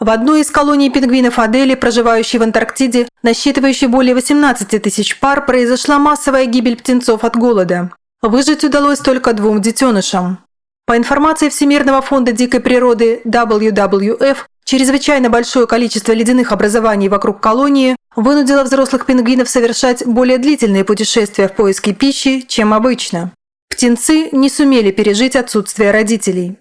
В одной из колоний пингвинов Адели, проживающей в Антарктиде, насчитывающей более 18 тысяч пар, произошла массовая гибель птенцов от голода. Выжить удалось только двум детенышам. По информации Всемирного фонда дикой природы WWF, чрезвычайно большое количество ледяных образований вокруг колонии вынудило взрослых пингвинов совершать более длительные путешествия в поиске пищи, чем обычно. Птенцы не сумели пережить отсутствие родителей.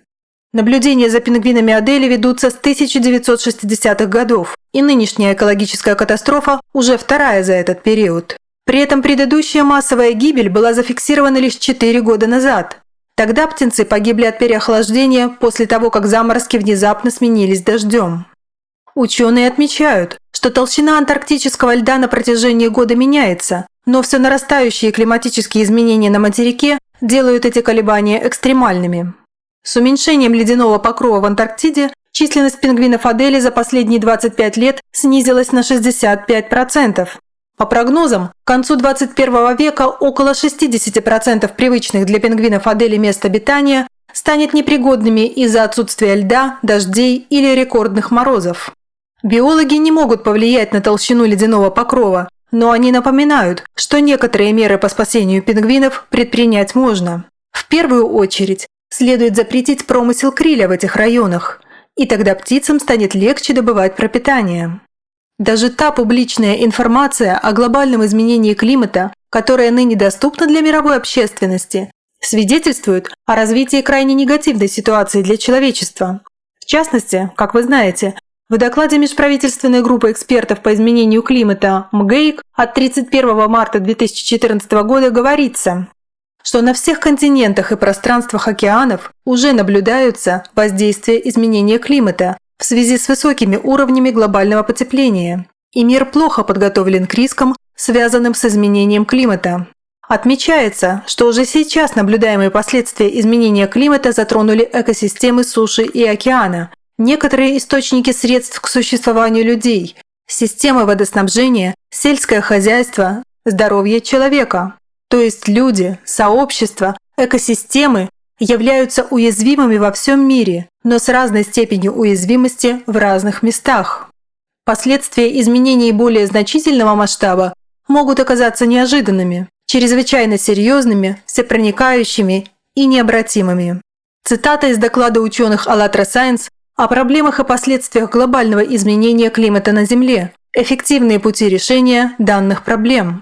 Наблюдения за пингвинами Адели ведутся с 1960-х годов, и нынешняя экологическая катастрофа уже вторая за этот период. При этом предыдущая массовая гибель была зафиксирована лишь 4 года назад, Тогда птенцы погибли от переохлаждения после того, как заморозки внезапно сменились дождем. Ученые отмечают, что толщина антарктического льда на протяжении года меняется, но все нарастающие климатические изменения на материке делают эти колебания экстремальными. С уменьшением ледяного покрова в Антарктиде численность пингвинов Адели за последние 25 лет снизилась на 65%, по прогнозам, к концу 21 века около 60% привычных для пингвинов Адели мест обитания станет непригодными из-за отсутствия льда, дождей или рекордных морозов. Биологи не могут повлиять на толщину ледяного покрова, но они напоминают, что некоторые меры по спасению пингвинов предпринять можно. В первую очередь следует запретить промысел криля в этих районах, и тогда птицам станет легче добывать пропитание. Даже та публичная информация о глобальном изменении климата, которая ныне доступна для мировой общественности, свидетельствует о развитии крайне негативной ситуации для человечества. В частности, как вы знаете, в докладе межправительственной группы экспертов по изменению климата МГЭИК от 31 марта 2014 года говорится, что на всех континентах и пространствах океанов уже наблюдаются воздействия изменения климата, в связи с высокими уровнями глобального потепления, и мир плохо подготовлен к рискам, связанным с изменением климата. Отмечается, что уже сейчас наблюдаемые последствия изменения климата затронули экосистемы суши и океана, некоторые источники средств к существованию людей, системы водоснабжения, сельское хозяйство, здоровье человека. То есть люди, сообщества, экосистемы являются уязвимыми во всем мире, но с разной степенью уязвимости в разных местах. Последствия изменений более значительного масштаба могут оказаться неожиданными, чрезвычайно серьезными, всепроникающими и необратимыми. Цитата из доклада ученых АЛЛАТРА Science о проблемах и последствиях глобального изменения климата на Земле, эффективные пути решения данных проблем.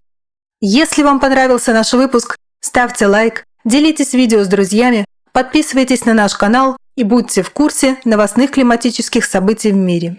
Если вам понравился наш выпуск, ставьте лайк, делитесь видео с друзьями, подписывайтесь на наш канал и будьте в курсе новостных климатических событий в мире.